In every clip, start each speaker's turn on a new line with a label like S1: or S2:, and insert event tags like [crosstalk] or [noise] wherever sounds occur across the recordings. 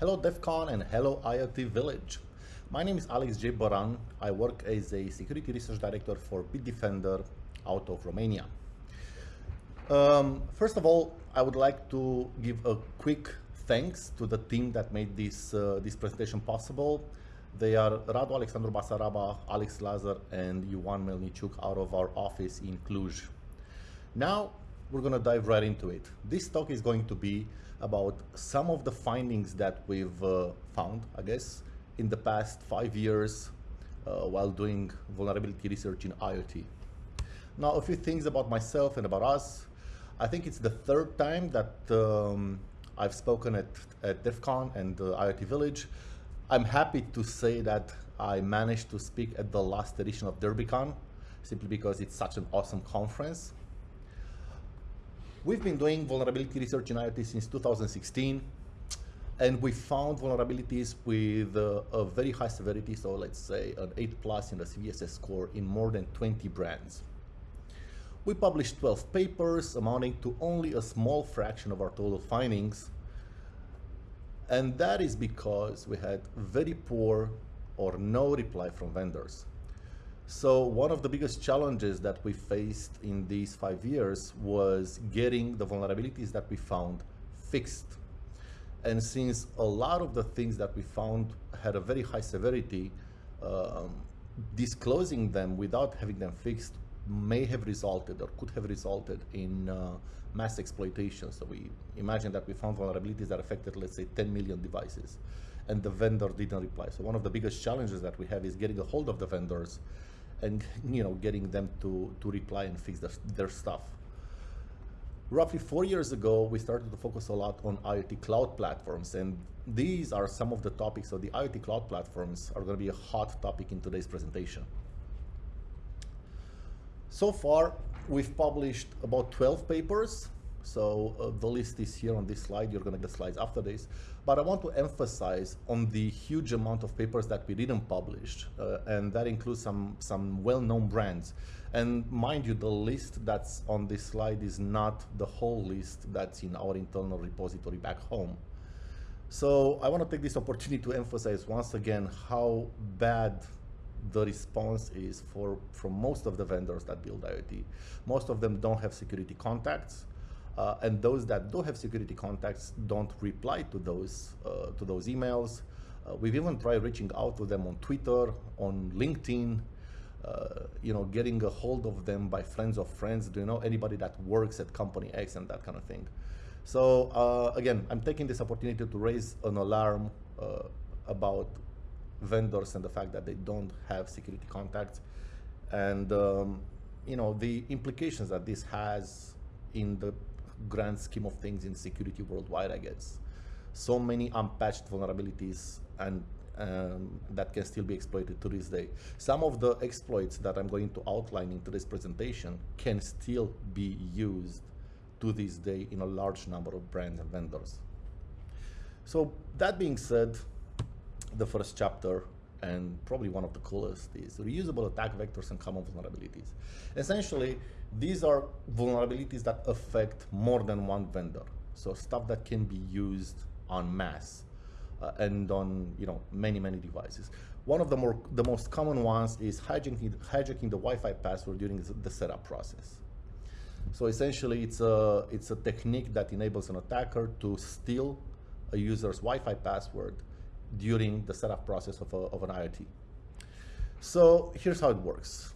S1: Hello DEF CON and hello IoT Village. My name is Alex J. Boran. I work as a security research director for Bitdefender out of Romania. Um, first of all, I would like to give a quick thanks to the team that made this, uh, this presentation possible. They are Radu Alexandru Basaraba, Alex Lazar, and Ioan Melniciuc out of our office in Cluj. Now, we're going to dive right into it. This talk is going to be about some of the findings that we've uh, found, I guess, in the past five years uh, while doing vulnerability research in IoT. Now, a few things about myself and about us. I think it's the third time that um, I've spoken at, at DEF CON and uh, IoT Village. I'm happy to say that I managed to speak at the last edition of DerbyCon, simply because it's such an awesome conference. We've been doing vulnerability research in IoT since 2016, and we found vulnerabilities with uh, a very high severity, so let's say an 8 plus in the CVSS score in more than 20 brands. We published 12 papers amounting to only a small fraction of our total findings, and that is because we had very poor or no reply from vendors. So one of the biggest challenges that we faced in these five years was getting the vulnerabilities that we found fixed. And since a lot of the things that we found had a very high severity, um, disclosing them without having them fixed may have resulted or could have resulted in uh, mass exploitation. So we imagine that we found vulnerabilities that affected, let's say, 10 million devices, and the vendor didn't reply. So one of the biggest challenges that we have is getting a hold of the vendors and [laughs] you know getting them to to reply and fix their, their stuff roughly four years ago we started to focus a lot on iot cloud platforms and these are some of the topics so the iot cloud platforms are going to be a hot topic in today's presentation so far we've published about 12 papers so uh, the list is here on this slide. You're going to get slides after this. But I want to emphasize on the huge amount of papers that we didn't publish. Uh, and that includes some, some well-known brands. And mind you, the list that's on this slide is not the whole list that's in our internal repository back home. So I want to take this opportunity to emphasize once again how bad the response is for from most of the vendors that build IoT. Most of them don't have security contacts. Uh, and those that do have security contacts don't reply to those uh, to those emails. Uh, we've even tried reaching out to them on Twitter, on LinkedIn, uh, you know, getting a hold of them by friends of friends. Do you know anybody that works at company X and that kind of thing? So uh, again, I'm taking this opportunity to raise an alarm uh, about vendors and the fact that they don't have security contacts, and um, you know the implications that this has in the grand scheme of things in security worldwide, I guess. So many unpatched vulnerabilities and um, that can still be exploited to this day. Some of the exploits that I'm going to outline in today's presentation can still be used to this day in a large number of brands and vendors. So that being said, the first chapter and probably one of the coolest is reusable attack vectors and common vulnerabilities. Essentially, these are vulnerabilities that affect more than one vendor. So stuff that can be used en masse uh, and on you know many, many devices. One of the more the most common ones is hijacking, hijacking the Wi-Fi password during the setup process. So essentially, it's a, it's a technique that enables an attacker to steal a user's Wi-Fi password during the setup process of, a, of an IoT. So here's how it works.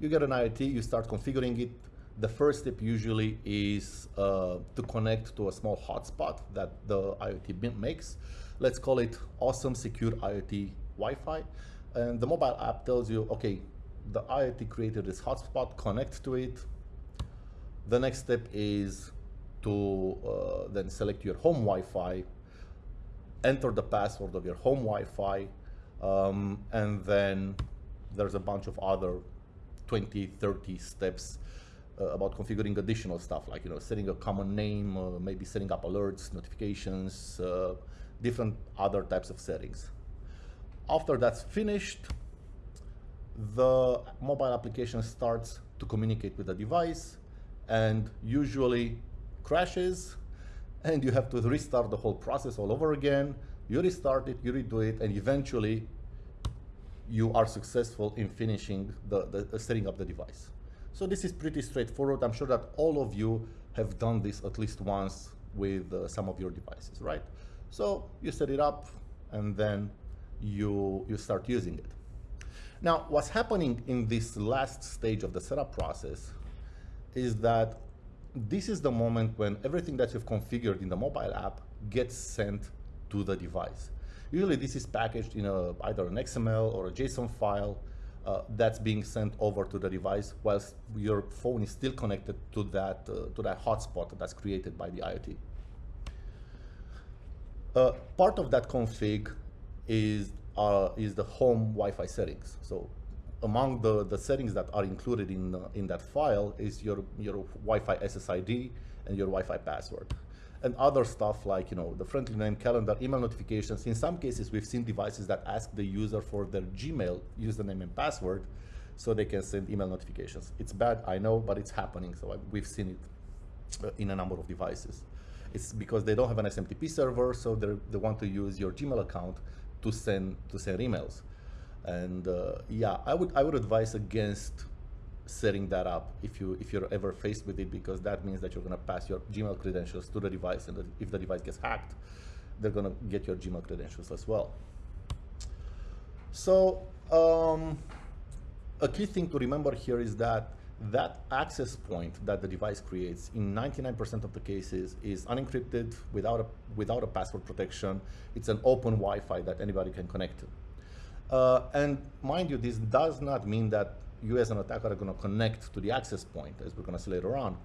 S1: You get an IoT, you start configuring it. The first step usually is uh, to connect to a small hotspot that the IoT makes. Let's call it awesome secure IoT Wi-Fi. And the mobile app tells you, okay, the IoT created this hotspot, connect to it. The next step is to uh, then select your home Wi-Fi enter the password of your home Wi-Fi, um, and then there's a bunch of other 20, 30 steps uh, about configuring additional stuff, like you know, setting a common name, uh, maybe setting up alerts, notifications, uh, different other types of settings. After that's finished, the mobile application starts to communicate with the device and usually crashes and you have to restart the whole process all over again. You restart it, you redo it, and eventually you are successful in finishing the, the, the setting up the device. So this is pretty straightforward. I'm sure that all of you have done this at least once with uh, some of your devices, right? So you set it up and then you, you start using it. Now, what's happening in this last stage of the setup process is that this is the moment when everything that you've configured in the mobile app gets sent to the device. Usually this is packaged in a, either an XML or a JSON file uh, that's being sent over to the device whilst your phone is still connected to that, uh, to that hotspot that's created by the IoT. Uh, part of that config is, uh, is the home Wi-Fi settings. So among the, the settings that are included in, uh, in that file is your, your Wi-Fi SSID and your Wi-Fi password. And other stuff like you know the friendly name, calendar, email notifications. In some cases, we've seen devices that ask the user for their Gmail username and password so they can send email notifications. It's bad, I know, but it's happening. So we've seen it uh, in a number of devices. It's because they don't have an SMTP server, so they want to use your Gmail account to send to send emails. And uh, yeah, I would I would advise against setting that up if you if you're ever faced with it because that means that you're going to pass your Gmail credentials to the device, and if the device gets hacked, they're going to get your Gmail credentials as well. So um, a key thing to remember here is that that access point that the device creates in 99% of the cases is unencrypted without a, without a password protection. It's an open Wi-Fi that anybody can connect to. Uh, and mind you, this does not mean that you as an attacker are going to connect to the access point, as we're going to see later on.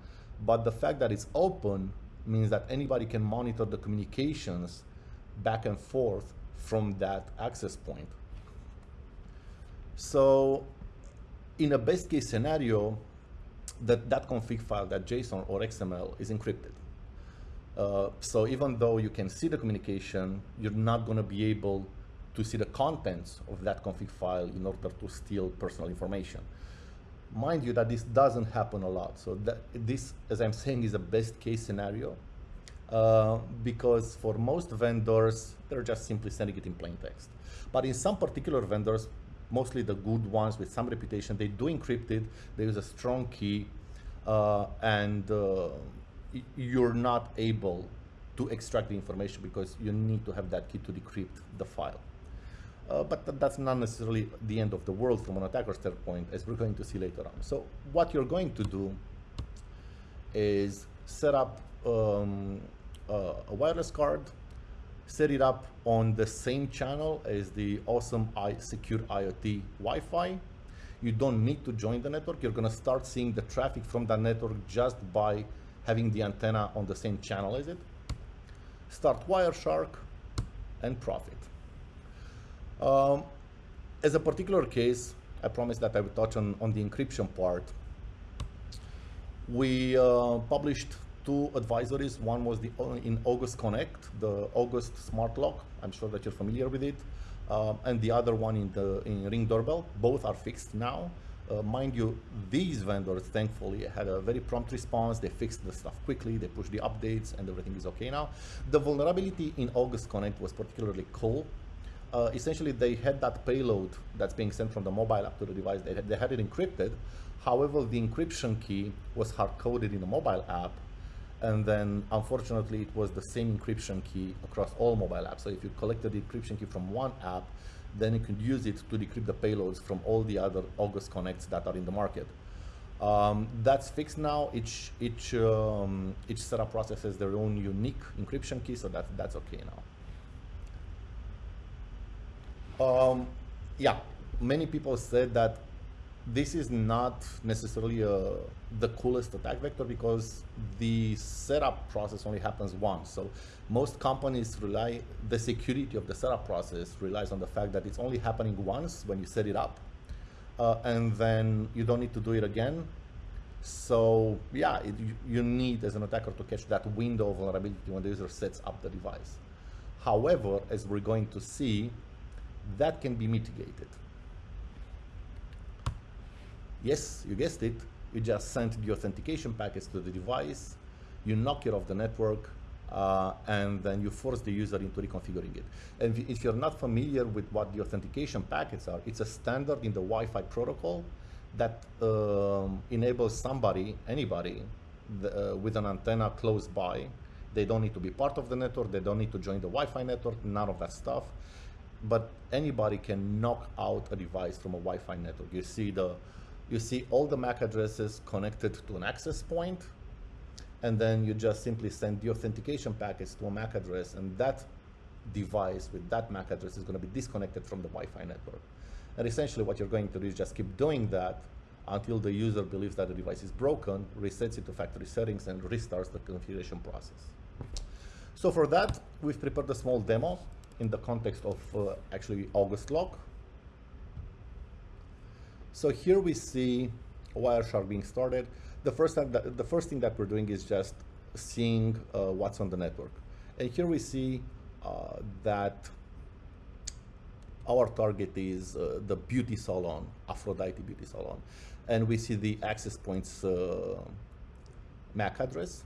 S1: But the fact that it's open means that anybody can monitor the communications back and forth from that access point. So in a best case scenario, that, that config file, that JSON or XML is encrypted. Uh, so even though you can see the communication, you're not going to be able to see the contents of that config file in order to steal personal information. Mind you that this doesn't happen a lot. So that this, as I'm saying, is a best case scenario uh, because for most vendors, they're just simply sending it in plain text. But in some particular vendors, mostly the good ones with some reputation, they do encrypt it, they use a strong key, uh, and uh, you're not able to extract the information because you need to have that key to decrypt the file. Uh, but th that's not necessarily the end of the world from an attacker standpoint, as we're going to see later on. So what you're going to do is set up um, uh, a wireless card, set it up on the same channel as the awesome I secure IoT Wi-Fi. You don't need to join the network. You're going to start seeing the traffic from that network just by having the antenna on the same channel as it. Start Wireshark and profit. Um, as a particular case, I promised that I would touch on, on the encryption part. We uh, published two advisories. One was the uh, in August Connect, the August Smart Lock. I'm sure that you're familiar with it. Uh, and the other one in the in Ring Doorbell. Both are fixed now. Uh, mind you, these vendors thankfully had a very prompt response. They fixed the stuff quickly, they pushed the updates, and everything is okay now. The vulnerability in August Connect was particularly cool uh, essentially they had that payload that's being sent from the mobile app to the device. They had, they had it encrypted. However, the encryption key was hard-coded in the mobile app. And then, unfortunately, it was the same encryption key across all mobile apps. So if you collected the encryption key from one app, then you could use it to decrypt the payloads from all the other August Connects that are in the market. Um, that's fixed now. Each each um, each setup process has their own unique encryption key, so that that's okay now. Um, yeah, many people said that this is not necessarily uh, the coolest attack vector because the setup process only happens once. So most companies rely, the security of the setup process relies on the fact that it's only happening once when you set it up. Uh, and then you don't need to do it again. So yeah, it, you need as an attacker to catch that window of vulnerability when the user sets up the device. However, as we're going to see, that can be mitigated. Yes, you guessed it, you just sent the authentication packets to the device, you knock it off the network, uh, and then you force the user into reconfiguring it. And if you're not familiar with what the authentication packets are, it's a standard in the Wi-Fi protocol that um, enables somebody, anybody, the, uh, with an antenna close by. They don't need to be part of the network. They don't need to join the Wi-Fi network. None of that stuff. But anybody can knock out a device from a Wi-Fi network. You see the, you see all the MAC addresses connected to an access point, and then you just simply send the authentication packets to a MAC address, and that device with that MAC address is going to be disconnected from the Wi-Fi network. And essentially what you're going to do is just keep doing that until the user believes that the device is broken, resets it to factory settings, and restarts the configuration process. So for that, we've prepared a small demo in the context of uh, actually August lock. So here we see Wireshark being started. The first, that, the first thing that we're doing is just seeing uh, what's on the network. And here we see uh, that our target is uh, the beauty salon, Aphrodite Beauty Salon. And we see the access points uh, MAC address.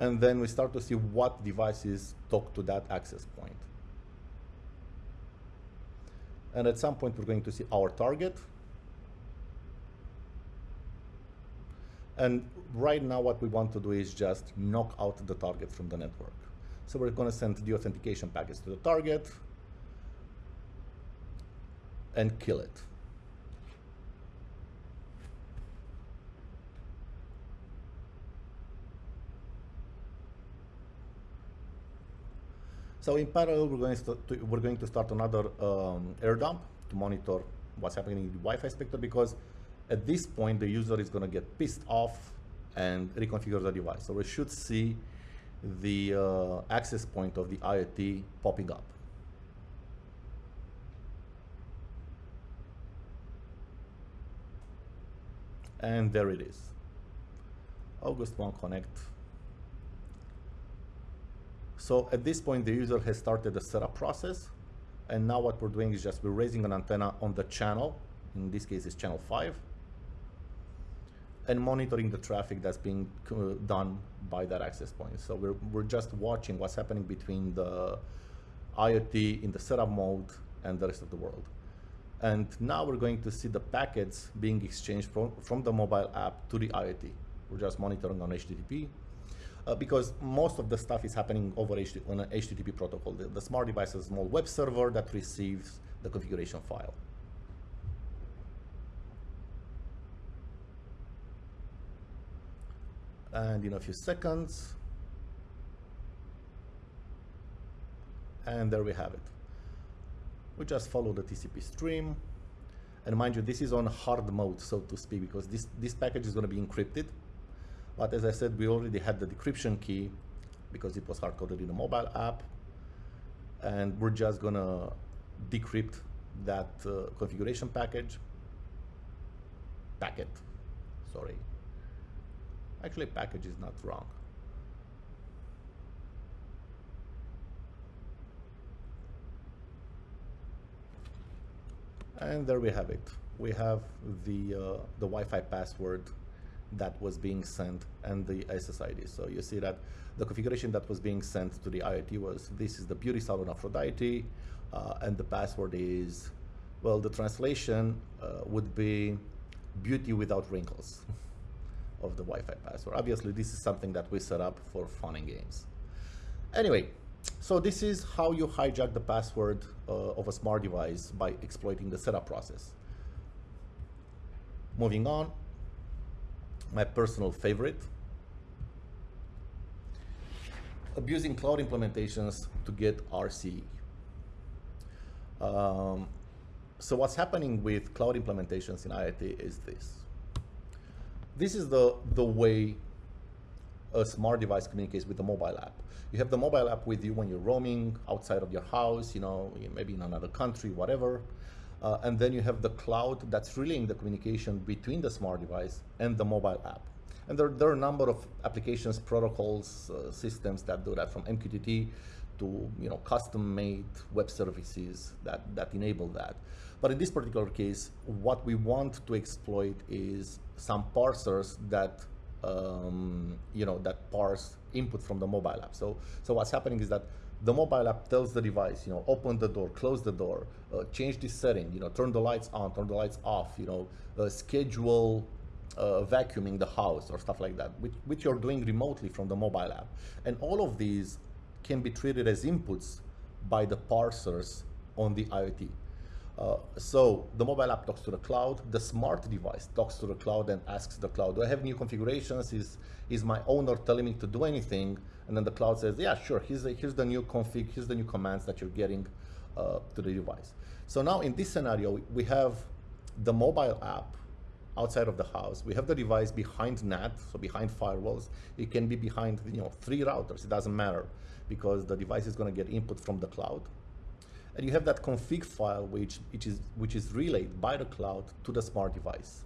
S1: And then we start to see what devices talk to that access point. And at some point, we're going to see our target. And right now, what we want to do is just knock out the target from the network. So we're going to send the authentication packets to the target and kill it. So in parallel, we're going to, we're going to start another um, air dump to monitor what's happening in the Wi-Fi spectrum because at this point, the user is going to get pissed off and reconfigure the device. So we should see the uh, access point of the IoT popping up. And there it is. August 1 Connect. So at this point, the user has started the setup process. And now what we're doing is just we're raising an antenna on the channel. In this case, it's channel 5 and monitoring the traffic that's being uh, done by that access point. So we're, we're just watching what's happening between the IoT in the setup mode and the rest of the world. And now we're going to see the packets being exchanged from, from the mobile app to the IoT. We're just monitoring on HTTP uh, because most of the stuff is happening over HT on an HTTP protocol. The, the smart device is a small web server that receives the configuration file. and in a few seconds. And there we have it. We just follow the TCP stream. And mind you, this is on hard mode, so to speak, because this, this package is going to be encrypted. But as I said, we already had the decryption key because it was hard-coded in a mobile app. And we're just to decrypt that uh, configuration package, packet, sorry, Actually, package is not wrong. And there we have it. We have the, uh, the Wi-Fi password that was being sent and the SSID. So you see that the configuration that was being sent to the IoT was, this is the beauty salon Aphrodite, uh, and the password is, well, the translation uh, would be beauty without wrinkles. [laughs] of the Wi-Fi password. Obviously, this is something that we set up for fun and games. Anyway, so this is how you hijack the password uh, of a smart device by exploiting the setup process. Moving on, my personal favorite, abusing cloud implementations to get RCE. Um, so what's happening with cloud implementations in IoT is this this is the, the way a smart device communicates with the mobile app. You have the mobile app with you when you're roaming outside of your house, you know, maybe in another country, whatever. Uh, and then you have the cloud that's relaying the communication between the smart device and the mobile app. And there, there are a number of applications, protocols, uh, systems that do that from MQTT to you know custom-made web services that, that enable that. But in this particular case, what we want to exploit is some parsers that um, you know that parse input from the mobile app. So so what's happening is that the mobile app tells the device, you know, open the door, close the door, uh, change the setting, you know, turn the lights on, turn the lights off, you know, uh, schedule uh, vacuuming the house or stuff like that, which, which you're doing remotely from the mobile app. And all of these can be treated as inputs by the parsers on the IoT. Uh, so the mobile app talks to the cloud, the smart device talks to the cloud and asks the cloud, do I have new configurations? Is, is my owner telling me to do anything? And then the cloud says, yeah, sure, here's the, here's the new config, here's the new commands that you're getting uh, to the device. So now in this scenario, we have the mobile app outside of the house. We have the device behind NAT, so behind firewalls. It can be behind you know three routers. It doesn't matter because the device is going to get input from the cloud. And you have that config file which, which, is, which is relayed by the cloud to the smart device.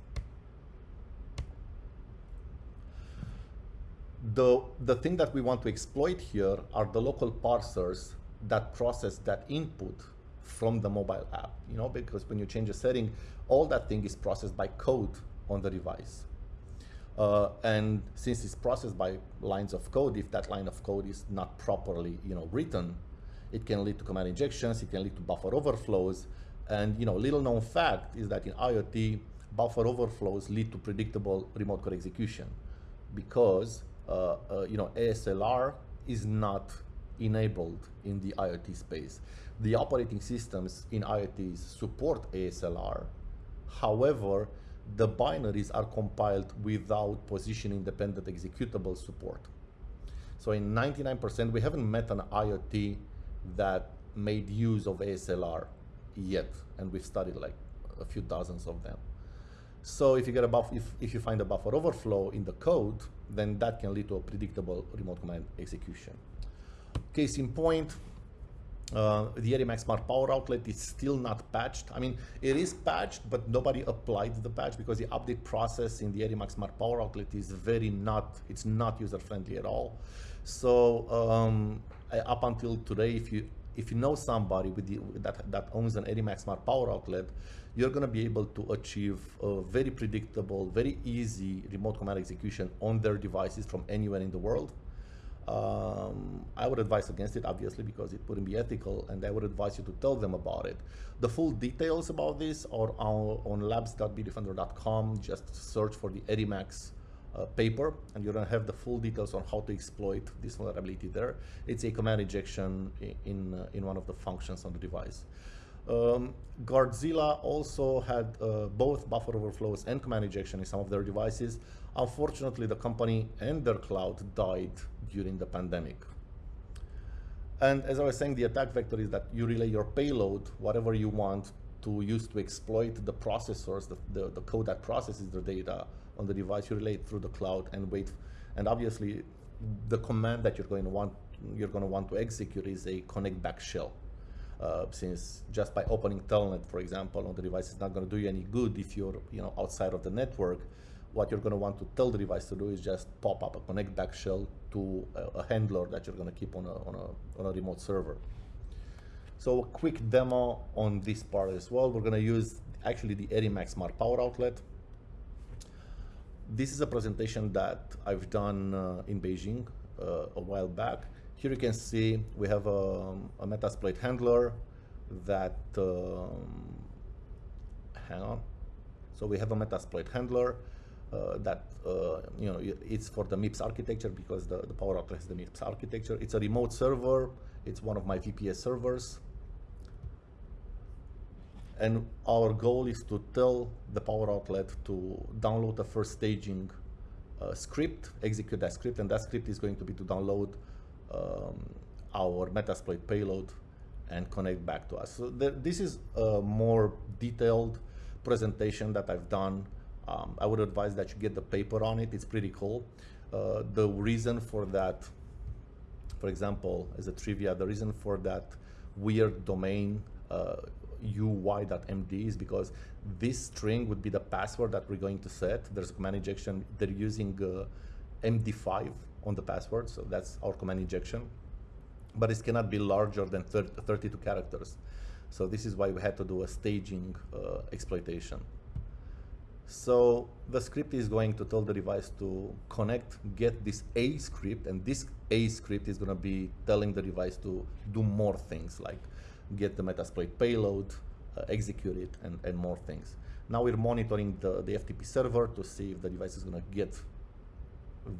S1: The, the thing that we want to exploit here are the local parsers that process that input from the mobile app, you know, because when you change a setting, all that thing is processed by code on the device. Uh, and since it's processed by lines of code, if that line of code is not properly, you know, written, it can lead to command injections, it can lead to buffer overflows. And, you know, little known fact is that in IoT, buffer overflows lead to predictable remote code execution because, Uh, uh, you know, ASLR is not enabled in the IoT space. The operating systems in IoTs support ASLR. However, the binaries are compiled without position independent executable support. So in 99%, we haven't met an IoT that made use of ASLR yet, and we've studied like a few dozens of them. So if you get a buff, if, if you find a buffer overflow in the code, then that can lead to a predictable remote command execution. Case in point, uh, the Edimax Smart Power Outlet is still not patched. I mean, it is patched, but nobody applied the patch because the update process in the Edimax Smart Power Outlet is very not, it's not user-friendly at all. So um, up until today, if you if you know somebody with the, that, that owns an Edimax Smart Power Outlet, you're going to be able to achieve a very predictable, very easy remote command execution on their devices from anywhere in the world. Um, I would advise against it, obviously, because it wouldn't be ethical, and I would advise you to tell them about it. The full details about this are on, on labs.bitdefender.com. Just search for the Edimax uh, paper, and you don't have the full details on how to exploit this vulnerability there. It's a command injection in, uh, in one of the functions on the device. Um, Guardzilla also had uh, both buffer overflows and command injection in some of their devices. Unfortunately, the company and their cloud died during the pandemic. And as I was saying, the attack vector is that you relay your payload, whatever you want to use to exploit the processors, the, the, the code that processes the data on the device, you relay it through the cloud and wait. And obviously, the command that you're going to want you're going to want to execute is a connect back shell. Uh, since just by opening telnet, for example, on the device is not going to do you any good if you're you know outside of the network what you're going to want to tell the device to do is just pop up a connect back shell to a, a handler that you're going to keep on a, on, a, on a remote server. So a quick demo on this part as well. We're going to use actually the Edimax Smart Power Outlet. This is a presentation that I've done uh, in Beijing uh, a while back. Here you can see we have a, a Metasploit handler that, um, hang on. So we have a Metasploit handler uh, that uh, you know it's for the MIPS architecture because the, the power outlet has the MIPS architecture. It's a remote server. It's one of my VPS servers. And our goal is to tell the power outlet to download the first staging uh, script, execute that script, and that script is going to be to download um, our Metasploit payload and connect back to us. So this is a more detailed presentation that I've done um, I would advise that you get the paper on it. It's pretty cool. Uh, the reason for that, for example, as a trivia, the reason for that weird domain uh, uy.md is because this string would be the password that we're going to set. There's a command injection. They're using uh, MD5 on the password, so that's our command injection. But it cannot be larger than 30, 32 characters. So this is why we had to do a staging uh, exploitation. So the script is going to tell the device to connect, get this A script, and this A script is going to be telling the device to do more things like get the Metasploit payload, uh, execute it, and, and more things. Now we're monitoring the, the FTP server to see if the device is going to get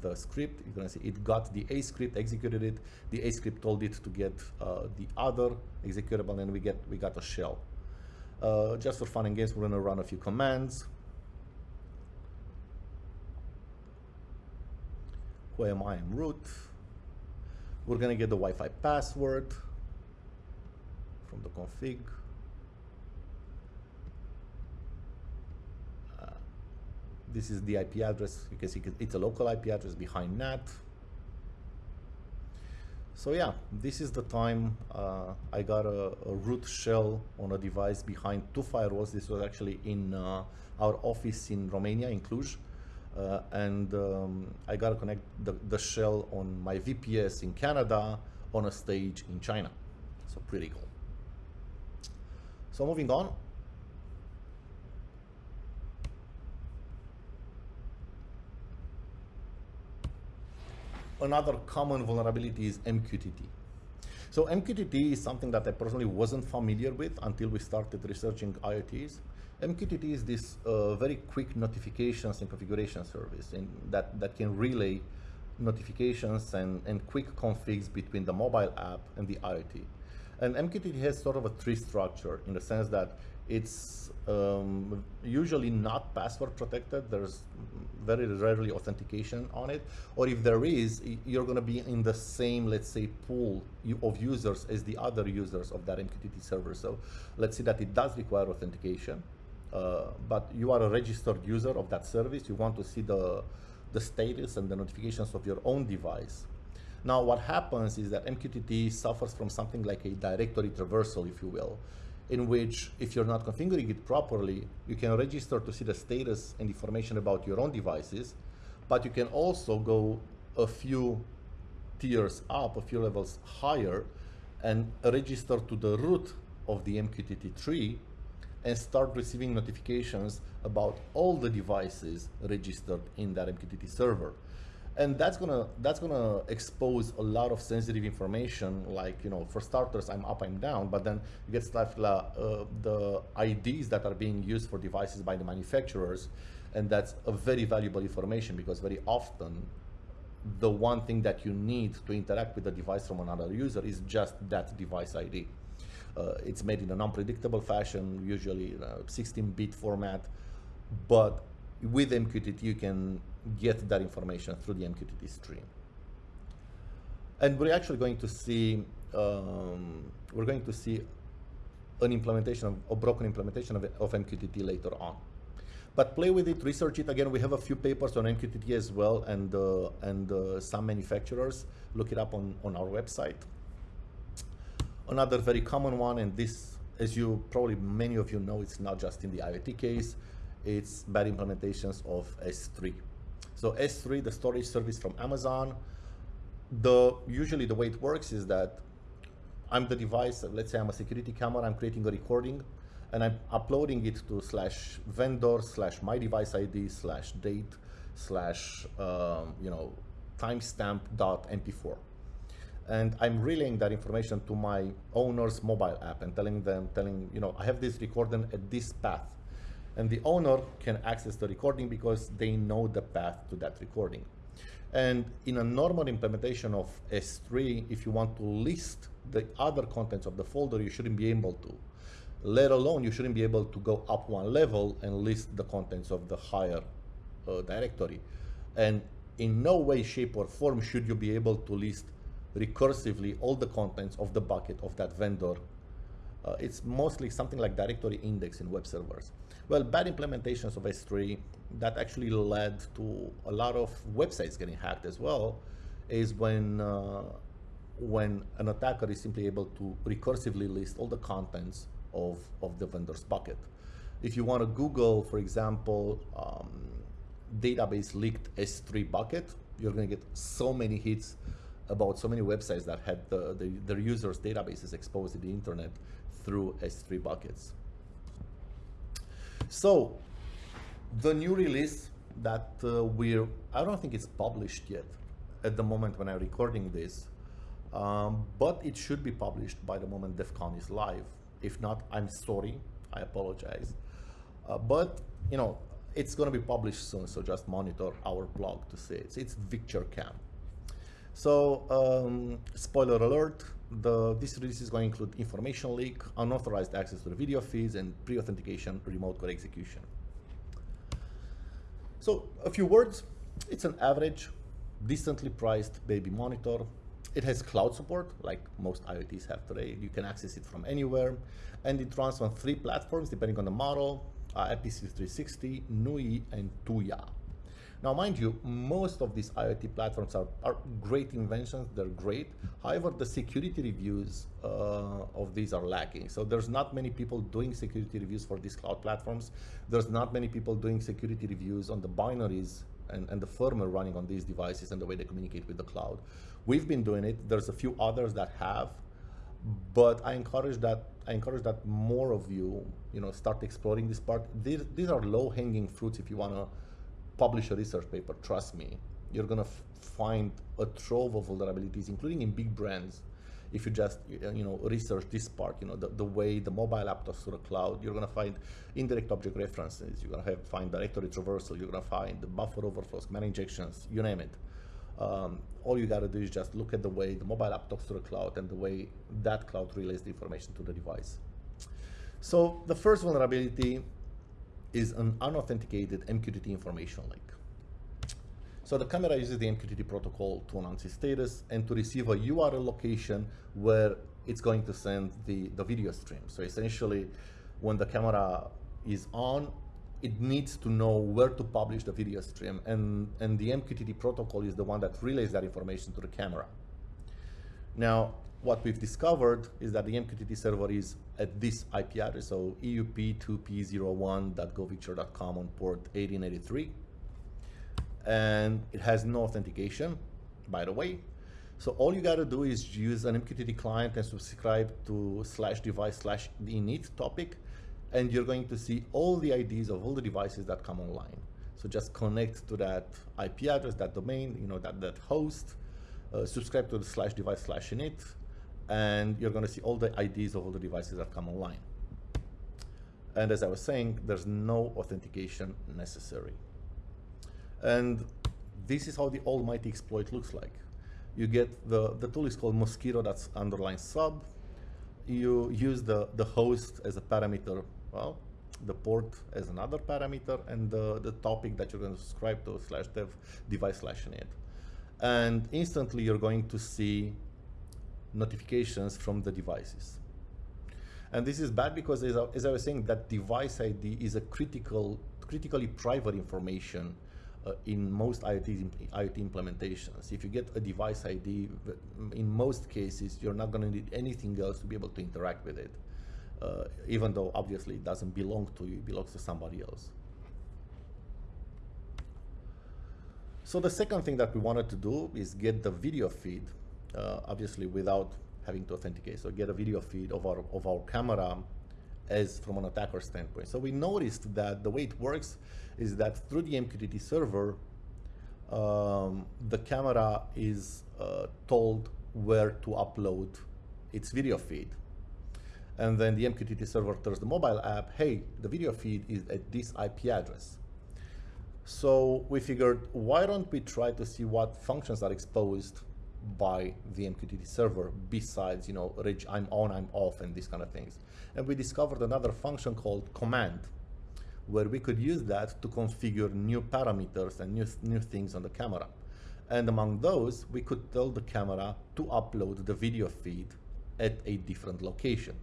S1: the script. You're going to see it got the A script, executed it. The A script told it to get uh, the other executable, and we get we got a shell. Uh, just for fun and games, we're going to run a few commands. Who am I? I'm root. We're going to get the Wi-Fi password from the config. This is the IP address. You can see it's a local IP address behind NAT. So yeah, this is the time uh, I got a, a, root shell on a device behind two firewalls. This was actually in uh, our office in Romania, in Cluj. Uh, and um, I got to connect the, the shell on my VPS in Canada on a stage in China. So pretty cool. So moving on, another common vulnerability is MQTT. So MQTT is something that I personally wasn't familiar with until we started researching IoTs. MQTT is this uh, very quick notifications and configuration service and that, that can relay notifications and, and quick configs between the mobile app and the IoT. And MQTT has sort of a tree structure in the sense that it's um, usually not password protected. There's very rarely authentication on it. Or if there is, you're going to be in the same, let's say, pool of users as the other users of that MQTT server. So let's say that it does require authentication, uh, but you are a registered user of that service. You want to see the, the status and the notifications of your own device. Now, what happens is that MQTT suffers from something like a directory traversal, if you will in which if you're not configuring it properly, you can register to see the status and information about your own devices, but you can also go a few tiers up, a few levels higher, and register to the root of the MQTT tree and start receiving notifications about all the devices registered in that MQTT server and that's gonna that's gonna expose a lot of sensitive information like you know for starters i'm up i'm down but then you get stuff like uh, the ids that are being used for devices by the manufacturers and that's a very valuable information because very often the one thing that you need to interact with the device from another user is just that device id uh, it's made in an unpredictable fashion usually 16-bit format but with mqtt you can get that information through the MQTT stream. And we're actually going to see, um, we're going to see an implementation of, a broken implementation of, of MQTT later on. But play with it, research it. Again, we have a few papers on MQTT as well and, uh, and uh, some manufacturers. Look it up on, on our website. Another very common one, and this, as you probably many of you know, it's not just in the IoT case, it's bad implementations of S3. So S3, the storage service from Amazon, the usually the way it works is that I'm the device, let's say I'm a security camera, I'm creating a recording, and I'm uploading it to slash vendor slash my device ID slash date slash um, you know timestamp dot mp4 and I'm relaying that information to my owner's mobile app and telling them telling you know I have this recording at this path and the owner can access the recording because they know the path to that recording. And in a normal implementation of S3, if you want to list the other contents of the folder, you shouldn't be able to. Let alone, you shouldn't be able to go up one level and list the contents of the higher uh, directory. And in no way, shape, or form should you be able to list recursively all the contents of the bucket of that vendor. Uh, it's mostly something like directory index in web servers. Well, bad implementations of S3 that actually led to a lot of websites getting hacked as well is when uh, when an attacker is simply able to recursively list all the contents of, of the vendor's bucket. If you want to Google, for example, um, database leaked S3 bucket, you're going to get so many hits about so many websites that had the, the, their users' databases exposed to the internet through S3 buckets. So the new release that uh, we're, I don't think it's published yet at the moment when I'm recording this, um, but it should be published by the moment DEF CON is live. If not, I'm sorry, I apologize. Uh, but, you know, it's going to be published soon, so just monitor our blog to see it. It's Victor Cam. So, um, spoiler alert, the, this release is going to include information leak, unauthorized access to the video feeds, and pre-authentication remote code execution. So, a few words. It's an average, decently priced baby monitor. It has cloud support, like most IoTs have today. You can access it from anywhere. And it runs on three platforms, depending on the model, uh, IPC360, NUI, and Tuya. Now, mind you, most of these IoT platforms are, are great inventions, they're great. However, the security reviews uh, of these are lacking. So there's not many people doing security reviews for these cloud platforms. There's not many people doing security reviews on the binaries and, and the firmware running on these devices and the way they communicate with the cloud. We've been doing it. There's a few others that have, but I encourage that I encourage that more of you, you know, start exploring this part. These, these are low-hanging fruits if you want to publish a research paper, trust me, you're gonna find a trove of vulnerabilities, including in big brands. If you just you know research this part, you know the, the way the mobile app talks to the cloud, you're gonna find indirect object references. You're gonna have find directory traversal. You're gonna find the buffer overflows, command injections, you name it. Um, all you gotta do is just look at the way the mobile app talks to the cloud and the way that cloud relays the information to the device. So the first vulnerability is an unauthenticated MQTT information link. So the camera uses the MQTT protocol to announce its status and to receive a URL location where it's going to send the, the video stream. So essentially, when the camera is on, it needs to know where to publish the video stream and, and the MQTT protocol is the one that relays that information to the camera. Now, what we've discovered is that the MQTT server is at this IP address, so eup2p01.govicture.com on port 1883. And it has no authentication, by the way. So all you got to do is use an MQTT client and subscribe to slash device slash init topic, and you're going to see all the IDs of all the devices that come online. So just connect to that IP address, that domain, you know, that, that host, uh, subscribe to the slash device slash init, and you're going to see all the IDs of all the devices that come online. And as I was saying, there's no authentication necessary. And this is how the almighty exploit looks like. You get the, the tool is called Mosquito, that's underline sub. You use the, the host as a parameter, well, the port as another parameter, and the, the topic that you're going to subscribe to slash dev device slash init. And instantly you're going to see notifications from the devices. And this is bad because, as I, as I, was saying, that device ID is a critical, critically private information uh, in most IoT, IoT implementations. If you get a device ID, in most cases, you're not going to need anything else to be able to interact with it, uh, even though obviously it doesn't belong to you, it belongs to somebody else. So the second thing that we wanted to do is get the video feed uh, obviously without having to authenticate. So get a video feed of our, of our camera as from an attacker standpoint. So we noticed that the way it works is that through the MQTT server, um, the camera is uh, told where to upload its video feed. And then the MQTT server tells the mobile app, hey, the video feed is at this IP address. So we figured, why don't we try to see what functions are exposed by the MQTT server besides, you know, I'm on, I'm off, and these kind of things. And we discovered another function called command, where we could use that to configure new parameters and new, new things on the camera. And among those, we could tell the camera to upload the video feed at a different location.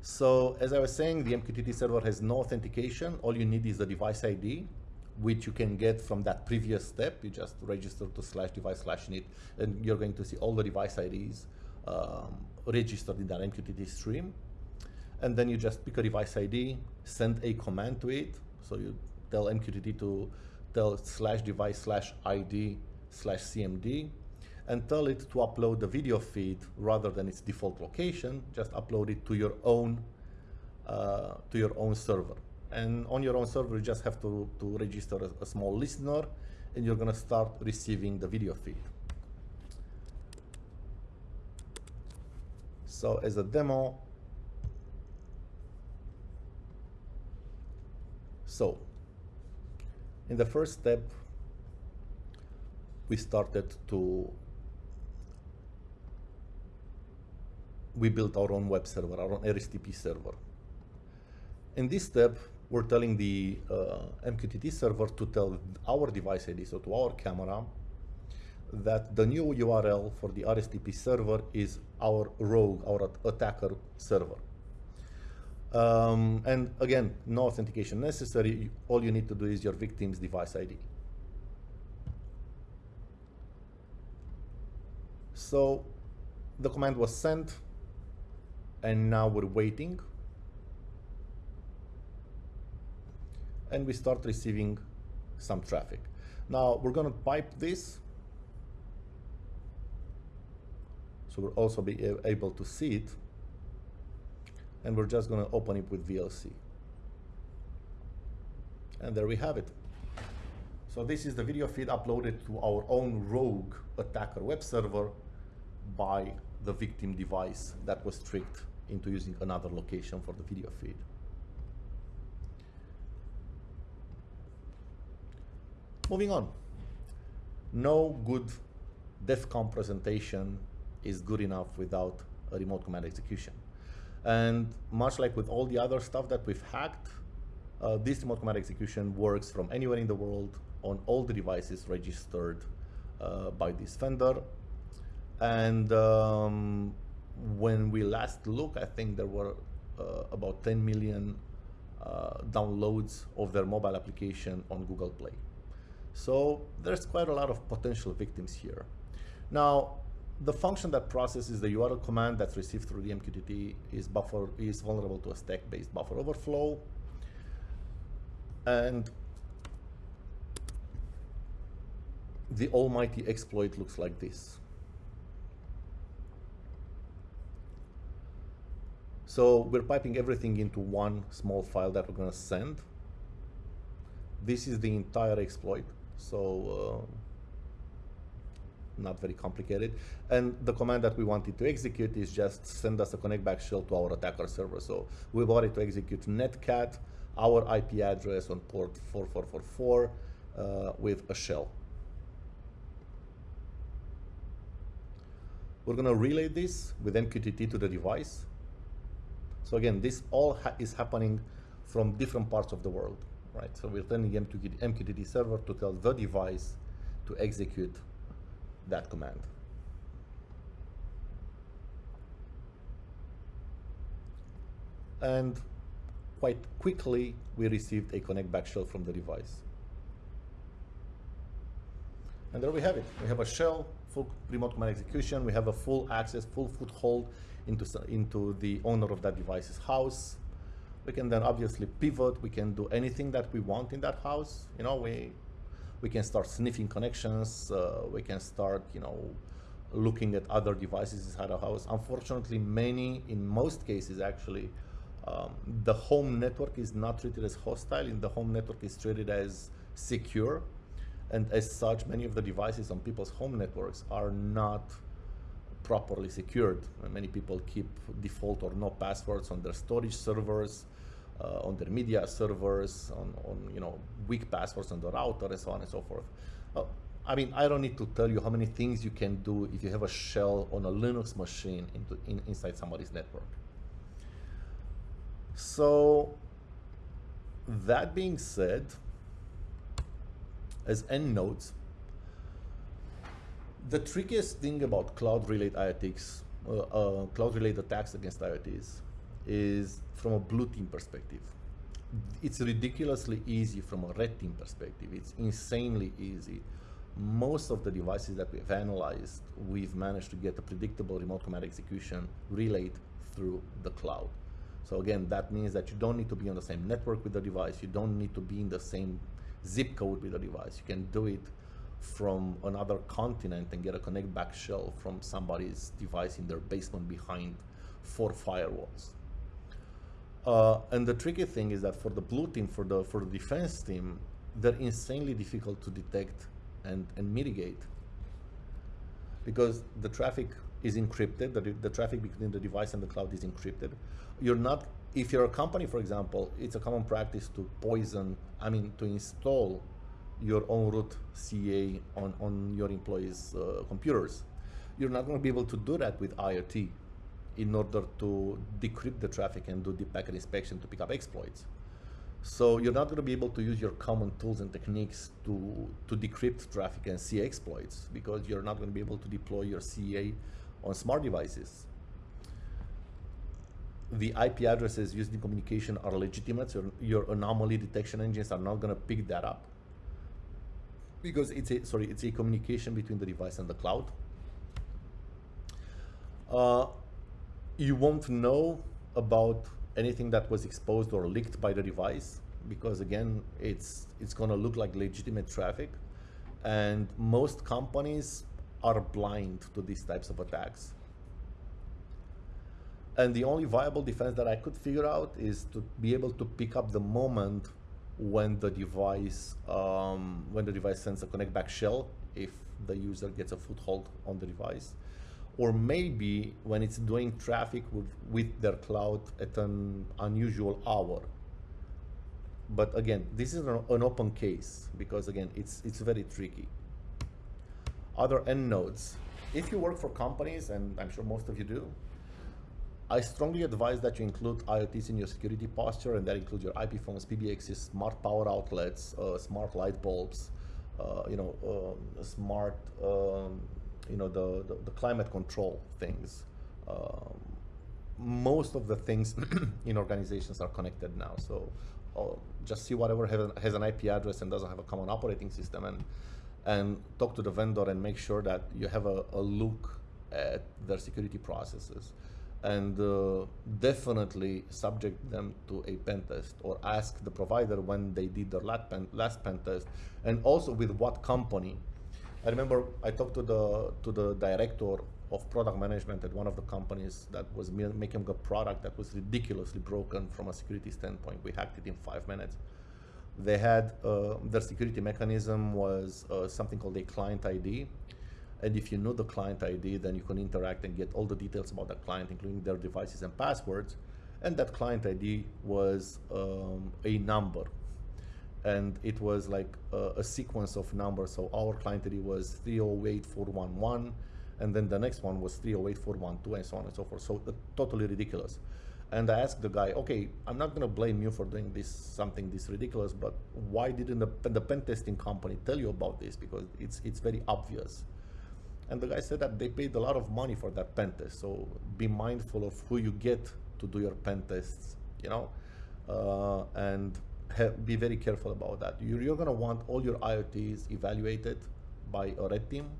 S1: So as I was saying, the MQTT server has no authentication. All you need is the device ID which you can get from that previous step. You just register to slash device slash init, and you're going to see all the device IDs um, registered in that MQTT stream. And then you just pick a device ID, send a command to it. So you tell MQTT to tell slash device slash ID slash CMD. and tell it to upload the video feed rather than its default location, just upload it to your own uh, to your own server. And on your own server, you just have to, to register a, a small listener and you're gonna start receiving the video feed. So as a demo, so in the first step, we started to, we built our own web server, our own RSTP server. In this step, we're telling the uh, MQTT server to tell our device ID, so to our camera, that the new URL for the RTSP server is our rogue, our attacker server. Um, and again, no authentication necessary. All you need to do is your victim's device ID. So the command was sent, and now we're waiting and we start receiving some traffic. Now we're going to pipe this. So we'll also be able to see it. And we're just going to open it with VLC. And there we have it. So this is the video feed uploaded to our own rogue attacker web server by the victim device that was tricked into using another location for the video feed. Moving on. No good DEF CON presentation is good enough without a remote command execution. And much like with all the other stuff that we've hacked, uh, this remote command execution works from anywhere in the world on all the devices registered uh, by this vendor. And um, when we last looked, I think there were uh, about 10 million uh, downloads of their mobile application on Google Play. So there's quite a lot of potential victims here. Now, the function that processes the URL command that's received through the MQTT is buffer is vulnerable to a stack-based buffer overflow. And the almighty exploit looks like this. So we're piping everything into one small file that we're going to send. This is the entire exploit. So uh, not very complicated. And the command that we wanted to execute is just send us a connect back shell to our attacker server. So we wanted to execute netcat, our IP address on port 4444 uh, with a shell. We're going to relay this with MQTT to the device. So again, this all ha is happening from different parts of the world right? So we're telling MQTT, MQTT server to tell the device to execute that command. And quite quickly, we received a connect back shell from the device. And there we have it. We have a shell, full remote command execution. We have a full access, full foothold into, into the owner of that device's house. We can then obviously pivot. We can do anything that we want in that house. You know, we we can start sniffing connections. Uh, we can start, you know, looking at other devices inside a house. Unfortunately, many, in most cases, actually, um, the home network is not treated as hostile. In the home network is treated as secure, and as such, many of the devices on people's home networks are not properly secured. Many people keep default or no passwords on their storage servers uh, on their media servers, on, on you know weak passwords on the router, and so on and so forth. Uh, I mean, I don't need to tell you how many things you can do if you have a shell on a Linux machine into, in, inside somebody's network. So, that being said, as end notes, the trickiest thing about cloud-related IoTs, uh, uh, cloud-related attacks against IoTs, is from a blue team perspective. It's ridiculously easy from a red team perspective. It's insanely easy. Most of the devices that we've analyzed, we've managed to get a predictable remote command execution relayed through the cloud. So again, that means that you don't need to be on the same network with the device. You don't need to be in the same zip code with the device. You can do it from another continent and get a connect back shell from somebody's device in their basement behind four firewalls. Uh, and the tricky thing is that for the blue team, for the for the defense team, they're insanely difficult to detect and, and mitigate because the traffic is encrypted, the, the traffic between the device and the cloud is encrypted. You're not, if you're a company, for example, it's a common practice to poison, I mean, to install your own root CA on, on your employees' uh, computers. You're not going to be able to do that with IoT in order to decrypt the traffic and do deep packet inspection to pick up exploits. So you're not going to be able to use your common tools and techniques to, to decrypt traffic and see exploits because you're not going to be able to deploy your CA on smart devices. The IP addresses used in communication are legitimate, so your anomaly detection engines are not going to pick that up because it's a sorry it's a communication between the device and the cloud. Uh, you won't know about anything that was exposed or leaked by the device because again it's it's going to look like legitimate traffic. And most companies are blind to these types of attacks. And the only viable defense that I could figure out is to be able to pick up the moment when the device um, when the device sends a connect back shell if the user gets a foothold on the device or maybe when it's doing traffic with, with their cloud at an unusual hour. But again, this is an, open case because again, it's, it's very tricky. Other end nodes. If you work for companies, and I'm sure most of you do, I strongly advise that you include IoTs in your security posture, and that includes your IP phones, PBXs, smart power outlets, uh, smart light bulbs, uh, you know, um, smart um, you know, the, the, the climate control things. Um, most of the things [clears throat] in organizations are connected now. So uh, just see whatever has, has an IP address and doesn't have a common operating system and, and talk to the vendor and make sure that you have a, a look at their security processes and uh, definitely subject them to a pen test or ask the provider when they did their last pen, last pen test and also with what company I remember I talked to the to the director of product management at one of the companies that was making a product that was ridiculously broken from a security standpoint. We hacked it in five minutes. They had uh, their security mechanism was uh, something called a client ID. And if you know the client ID, then you can interact and get all the details about the client, including their devices and passwords. And that client ID was um, a number and it was like a, a, sequence of numbers. So our client ID was 308411, and then the next one was 308412, and so on and so forth. So uh, totally ridiculous. And I asked the guy, okay, I'm not gonna blame you for doing this something this ridiculous, but why didn't the, the pen testing company tell you about this? Because it's it's very obvious. And the guy said that they paid a lot of money for that pen test. So be mindful of who you get to do your pen tests, you know, uh, and be very careful about that. You're, you're going to want all your IoTs evaluated by a red team.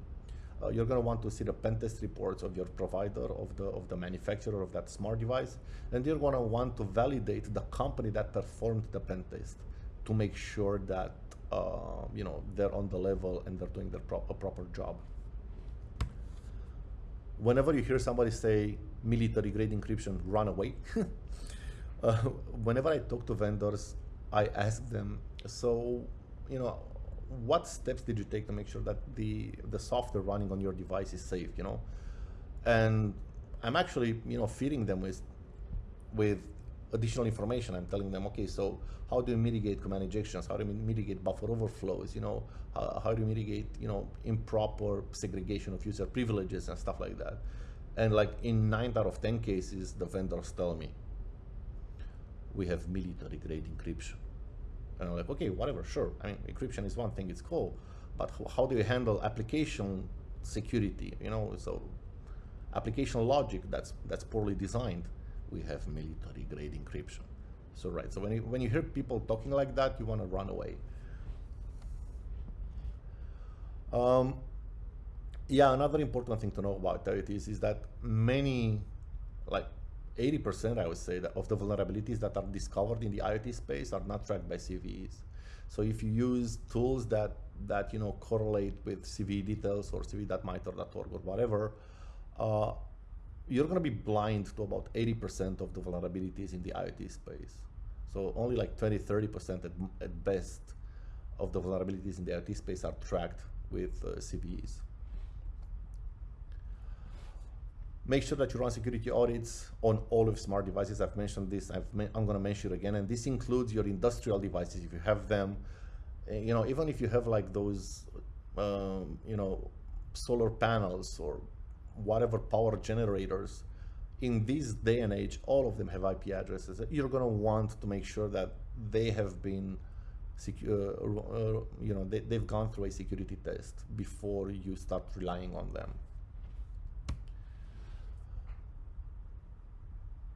S1: Uh, you're going to want to see the pen test reports of your provider, of the, of the manufacturer of that smart device. And you're going to want to validate the company that performed the pen test to make sure that uh, you know, they're on the level and they're doing their pro a proper job. Whenever you hear somebody say military grade encryption, run away. [laughs] uh, whenever I talk to vendors, I asked them, so, you know, what steps did you take to make sure that the, the software running on your device is safe, you know? And I'm actually, you know, feeding them with, with additional information. I'm telling them, okay, so how do you mitigate command injections? How do you mitigate buffer overflows? You know, how, do you mitigate, you know, improper segregation of user privileges and stuff like that? And like in nine out of 10 cases, the vendors tell me, we have military grade encryption. And I'm like, okay, whatever, sure. I mean, encryption is one thing, it's cool, but how do you handle application security? You know, so application logic that's that's poorly designed. We have military grade encryption. So right, so when you when you hear people talking like that, you want to run away. Um, yeah, another important thing to know about IoTs is that many, like 80% I would say that of the vulnerabilities that are discovered in the IoT space are not tracked by CVEs. So if you use tools that that you know correlate with CVE details or cve.mitre.org or whatever, uh, you're going to be blind to about 80% of the vulnerabilities in the IoT space. So only like 20, 30% at, at best of the vulnerabilities in the IoT space are tracked with uh, CVEs. Make sure that you run security audits on all of smart devices. I've mentioned this, i am going to mention it again, and this includes your industrial devices if you have them. Eh, you know, even if you have like those, um, you know, solar panels or whatever power generators, in this day and age, all of them have IP addresses. You're going to want to make sure that they have been secure, uh, you know, they, they've gone through a security test before you start relying on them.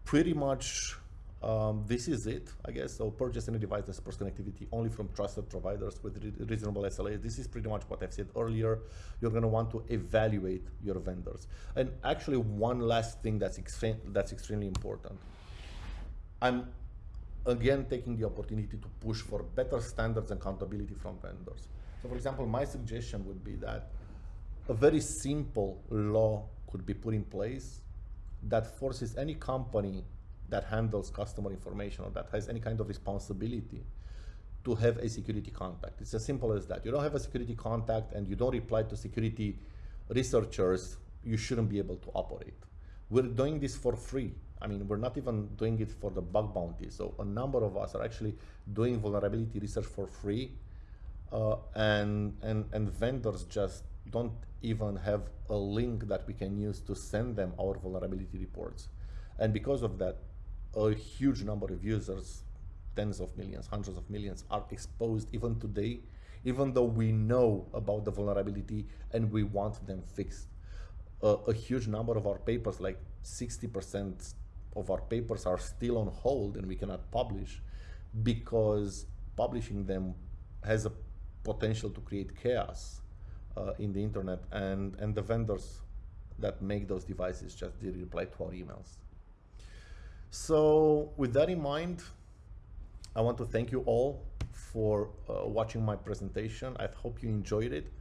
S1: Pretty much um, this is it, I guess. So purchase any device that supports connectivity only from trusted providers with re reasonable SLAs. This is pretty much what I've said earlier. You're going to want to evaluate your vendors. And actually, one last thing that's, that's extremely important. I'm again taking the opportunity to push for better standards and accountability from vendors. So for example, my suggestion would be that a very simple law could be put in place that forces any company that handles customer information or that has any kind of responsibility to have a security contact. It's as simple as that. You don't have a security contact and you don't reply to security researchers, you shouldn't be able to operate. We're doing this for free. I mean, we're not even doing it for the bug bounty. So a number of us are actually doing vulnerability research for free. Uh, and, and, and vendors just don't even have a link that we can use to send them our vulnerability reports. And because of that, a huge number of users, tens of millions, hundreds of millions, are exposed even today, even though we know about the vulnerability and we want them fixed. A huge number of our papers, like 60% of our papers are still on hold and we cannot publish because publishing them has a potential to create chaos uh, in the internet and, and the vendors that make those devices just did reply to our emails. So with that in mind, I want to thank you all for uh, watching my presentation. I hope you enjoyed it.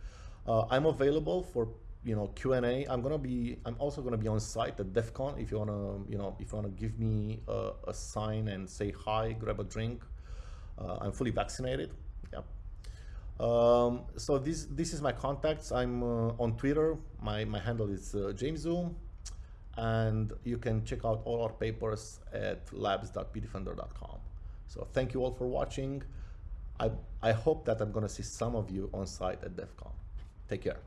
S1: Uh, I'm available for you know Q&A. I'm gonna be. I'm also gonna be on site at DEF CON if you wanna you know if you wanna give me a, a sign and say hi, grab a drink. Uh, I'm fully vaccinated. Yeah. Um, so this this is my contacts. I'm uh, on Twitter. My my handle is uh, James Zoom and you can check out all our papers at labs.bitdefender.com. So thank you all for watching. I, I hope that I'm gonna see some of you on site at DEF CON. Take care.